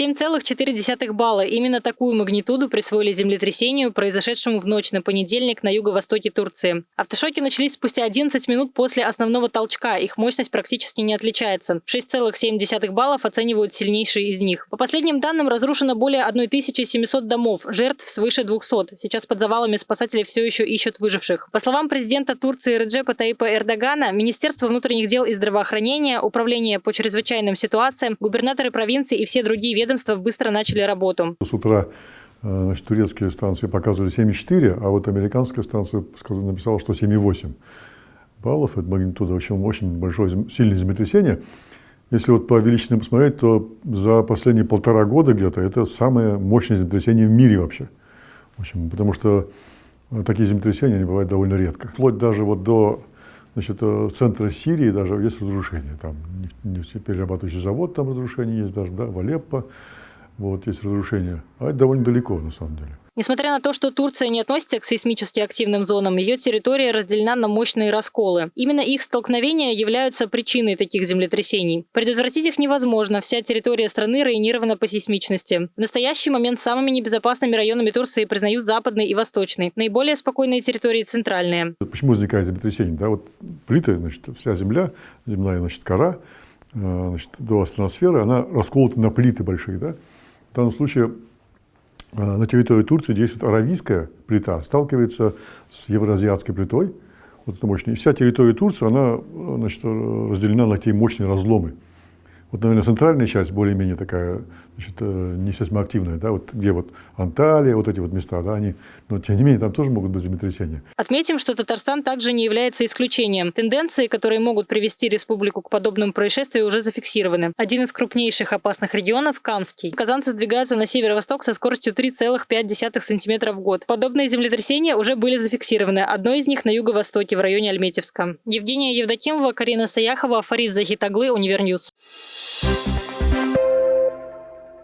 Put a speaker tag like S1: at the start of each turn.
S1: 7,4 балла. Именно такую магнитуду присвоили землетрясению, произошедшему в ночь на понедельник на юго-востоке Турции. Автошоки начались спустя 11 минут после основного толчка. Их мощность практически не отличается. 6,7 баллов оценивают сильнейшие из них. По последним данным, разрушено более 1700 домов, жертв свыше 200. Сейчас под завалами спасатели все еще ищут выживших. По словам президента Турции Реджепа Таипа Эрдогана, Министерство внутренних дел и здравоохранения, Управление по чрезвычайным ситуациям, губернаторы провинции и все другие ведомства быстро начали работу.
S2: С утра э, значит, турецкие станции показывали 7,4, а вот американская станция написала, что 7,8 баллов. Это магнитуда очень, очень большое, сильное землетрясение. Если вот по величине посмотреть, то за последние полтора года где-то это самое мощное землетрясение в мире вообще. В общем, потому что э, такие землетрясения они бывают довольно редко. Вплоть даже вот до значит, э, центра Сирии даже есть разрушения. Там нефтеперерабатывающий завод, там разрушения есть даже, да, в Алеппо вот, есть разрушения. А это довольно далеко, на самом деле.
S1: Несмотря на то, что Турция не относится к сейсмически активным зонам, ее территория разделена на мощные расколы. Именно их столкновения являются причиной таких землетрясений. Предотвратить их невозможно. Вся территория страны районирована по сейсмичности. В настоящий момент самыми небезопасными районами Турции признают западный и восточный. Наиболее спокойные территории – центральные.
S2: Почему возникает землетрясение? Да, вот плиты, значит, вся земля, земная значит, кора э, значит, до астроносферы, она расколота на плиты большие. Да? В данном случае э, на территории Турции действует аравийская плита, сталкивается с евроазиатской плитой, вот это мощная. И вся территория Турции, она э, значит, разделена на такие мощные разломы. Вот, наверное, центральная часть более-менее такая, значит, э, не сейсмоактивная, да, вот где вот Анталия, вот эти вот места, да, они, но тем не менее там тоже могут быть землетрясения.
S1: Отметим, что Татарстан также не является исключением. Тенденции, которые могут привести республику к подобным происшествиям, уже зафиксированы. Один из крупнейших опасных регионов – Камский. Казанцы сдвигаются на северо-восток со скоростью 3,5 см в год. Подобные землетрясения уже были зафиксированы. Одно из них на юго-востоке, в районе Альметьевска. Евгения Евдокимова, Карина Саяхова, Фарид Захитуглы, Универньюз.
S3: Thank you.